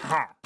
Ha!